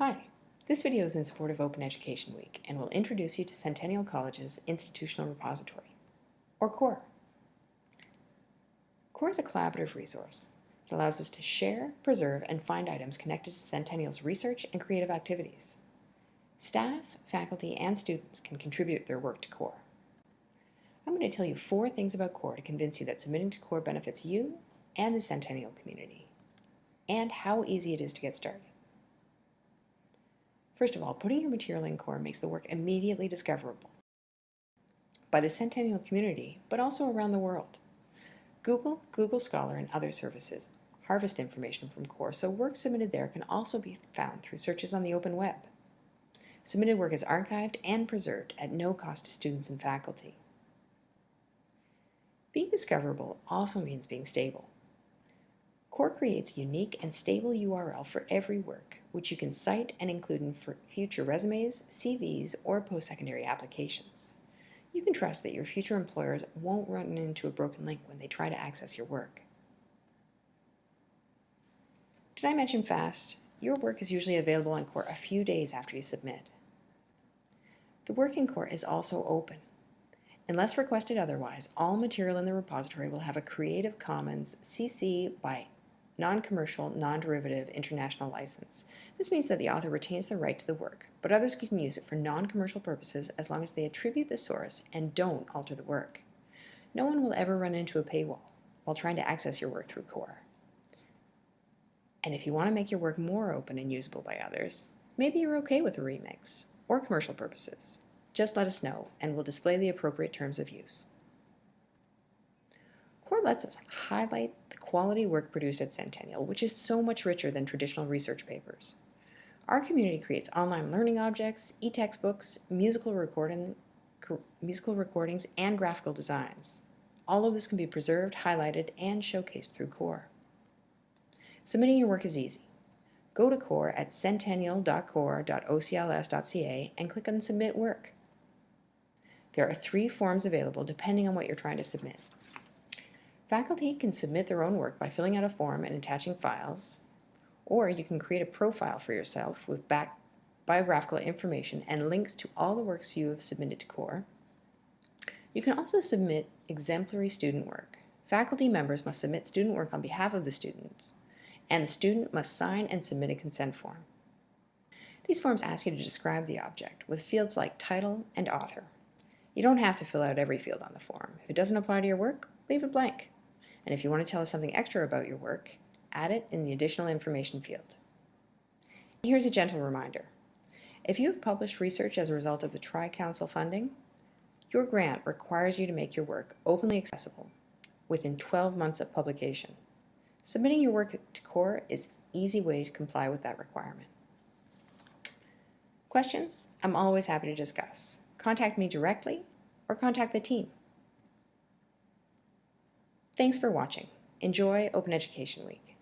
Hi, this video is in support of Open Education Week and will introduce you to Centennial College's Institutional Repository, or CORE. CORE is a collaborative resource. It allows us to share, preserve, and find items connected to Centennial's research and creative activities. Staff, faculty, and students can contribute their work to CORE. I'm going to tell you four things about CORE to convince you that submitting to CORE benefits you and the Centennial community, and how easy it is to get started. First of all, putting your material in CORE makes the work immediately discoverable by the Centennial community, but also around the world. Google, Google Scholar, and other services harvest information from CORE, so work submitted there can also be found through searches on the open web. Submitted work is archived and preserved at no cost to students and faculty. Being discoverable also means being stable. CORE creates unique and stable URL for every work, which you can cite and include in future resumes, CVs, or post-secondary applications. You can trust that your future employers won't run into a broken link when they try to access your work. Did I mention FAST? Your work is usually available on CORE a few days after you submit. The work in CORE is also open. Unless requested otherwise, all material in the repository will have a Creative Commons CC by non-commercial, non-derivative international license. This means that the author retains the right to the work, but others can use it for non-commercial purposes as long as they attribute the source and don't alter the work. No one will ever run into a paywall while trying to access your work through CORE. And if you want to make your work more open and usable by others, maybe you're okay with a remix or commercial purposes. Just let us know and we'll display the appropriate terms of use. CORE lets us highlight the quality work produced at Centennial, which is so much richer than traditional research papers. Our community creates online learning objects, e-textbooks, musical, recording, musical recordings, and graphical designs. All of this can be preserved, highlighted, and showcased through CORE. Submitting your work is easy. Go to CORE at centennial.core.ocls.ca and click on Submit Work. There are three forms available depending on what you're trying to submit. Faculty can submit their own work by filling out a form and attaching files, or you can create a profile for yourself with biographical information and links to all the works you have submitted to CORE. You can also submit exemplary student work. Faculty members must submit student work on behalf of the students, and the student must sign and submit a consent form. These forms ask you to describe the object with fields like title and author. You don't have to fill out every field on the form. If it doesn't apply to your work, leave it blank. And if you want to tell us something extra about your work, add it in the additional information field. Here's a gentle reminder. If you have published research as a result of the Tri-Council funding, your grant requires you to make your work openly accessible within 12 months of publication. Submitting your work to CORE is an easy way to comply with that requirement. Questions? I'm always happy to discuss. Contact me directly or contact the team. Thanks for watching. Enjoy Open Education Week.